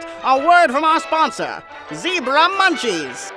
A word from our sponsor, Zebra Munchies.